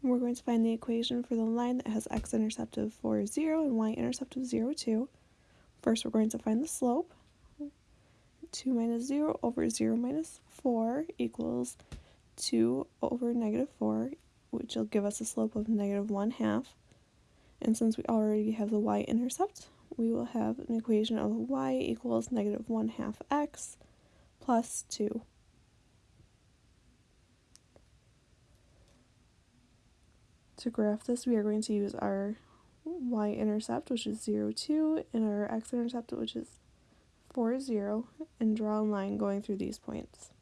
We're going to find the equation for the line that has x-intercept of 4, 0 and y-intercept of 0, 2. First, we're going to find the slope. 2 minus 0 over 0 minus 4 equals 2 over negative 4, which will give us a slope of negative 1 half. And since we already have the y-intercept, we will have an equation of y equals negative 1 half x plus 2. To graph this, we are going to use our y-intercept, which is 0, 2, and our x-intercept, which is 4, 0, and draw a line going through these points.